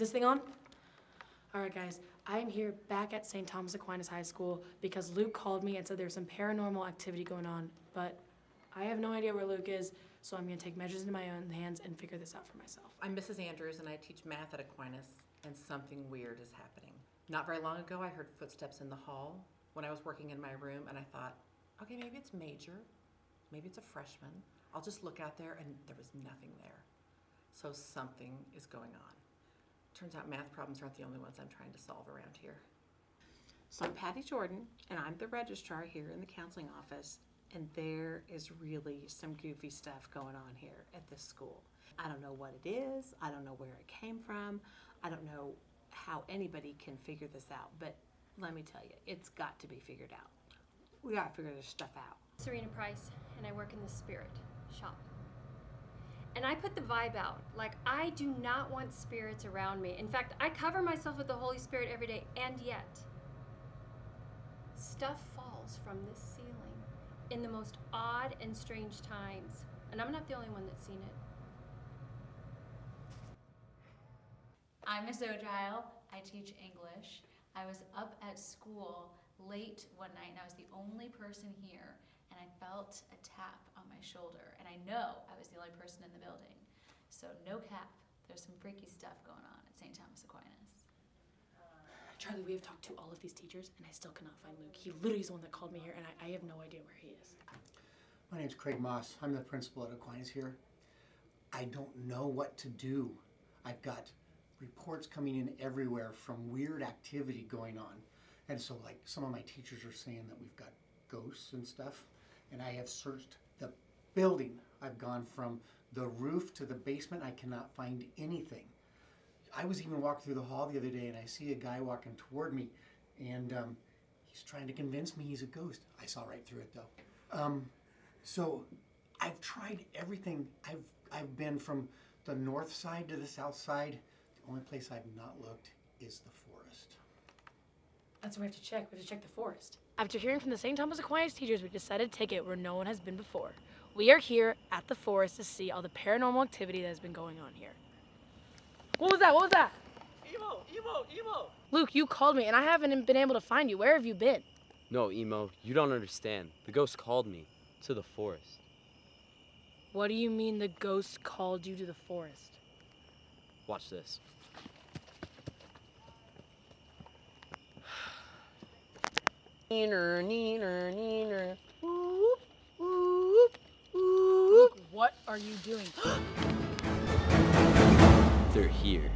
this thing on? All right, guys. I am here back at St. Thomas Aquinas High School because Luke called me and said there's some paranormal activity going on, but I have no idea where Luke is, so I'm gonna take measures into my own hands and figure this out for myself. I'm Mrs. Andrews and I teach math at Aquinas, and something weird is happening. Not very long ago, I heard footsteps in the hall when I was working in my room, and I thought, okay, maybe it's Major, maybe it's a freshman. I'll just look out there, and there was nothing there. So something is going on. Turns out math problems aren't the only ones I'm trying to solve around here. So I'm Patty Jordan, and I'm the registrar here in the counseling office, and there is really some goofy stuff going on here at this school. I don't know what it is, I don't know where it came from, I don't know how anybody can figure this out, but let me tell you, it's got to be figured out. We gotta figure this stuff out. Serena Price, and I work in the spirit shop. And I put the vibe out. Like, I do not want spirits around me. In fact, I cover myself with the Holy Spirit every day, and yet, stuff falls from this ceiling in the most odd and strange times. And I'm not the only one that's seen it. I'm Miss Ogile. I teach English. I was up at school late one night and I was the only person here and I felt a tap on my shoulder and I know I was the only person in the building. So no cap. There's some freaky stuff going on at St. Thomas Aquinas. Charlie, we have talked to all of these teachers, and I still cannot find Luke. He literally is the one that called me here, and I, I have no idea where he is. My name's Craig Moss. I'm the principal at Aquinas here. I don't know what to do. I've got reports coming in everywhere from weird activity going on. And so, like, some of my teachers are saying that we've got ghosts and stuff. And I have searched the building. I've gone from the roof to the basement. I cannot find anything. I was even walking through the hall the other day and I see a guy walking toward me and um, he's trying to convince me he's a ghost. I saw right through it though. Um, so I've tried everything. I've I've been from the north side to the south side. The only place I've not looked is the forest. That's what we have to check. We have to check the forest. After hearing from the St. Thomas Aquinas teachers, we decided to take it where no one has been before. We are here at the forest to see all the paranormal activity that has been going on here. What was that? What was that? Emo, emo, emo. Luke, you called me and I haven't been able to find you. Where have you been? No, emo, you don't understand. The ghost called me to the forest. What do you mean the ghost called you to the forest? Watch this. Neener, neener, neener. Luke, what are you doing? They're here.